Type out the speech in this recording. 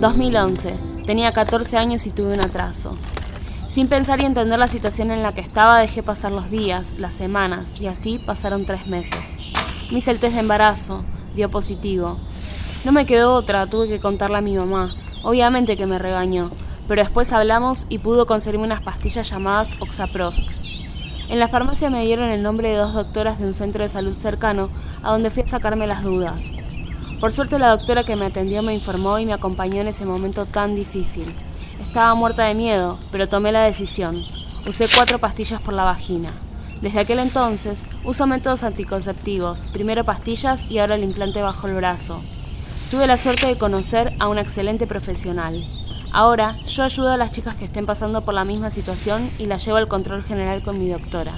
2011. Tenía 14 años y tuve un atraso. Sin pensar y entender la situación en la que estaba, dejé pasar los días, las semanas, y así pasaron tres meses. Me hice el test de embarazo, dio positivo. No me quedó otra, tuve que contarle a mi mamá. Obviamente que me regañó, pero después hablamos y pudo conseguirme unas pastillas llamadas Oxaprost. En la farmacia me dieron el nombre de dos doctoras de un centro de salud cercano, a donde fui a sacarme las dudas. Por suerte la doctora que me atendió me informó y me acompañó en ese momento tan difícil. Estaba muerta de miedo, pero tomé la decisión. Usé cuatro pastillas por la vagina. Desde aquel entonces uso métodos anticonceptivos, primero pastillas y ahora el implante bajo el brazo. Tuve la suerte de conocer a una excelente profesional. Ahora yo ayudo a las chicas que estén pasando por la misma situación y las llevo al control general con mi doctora.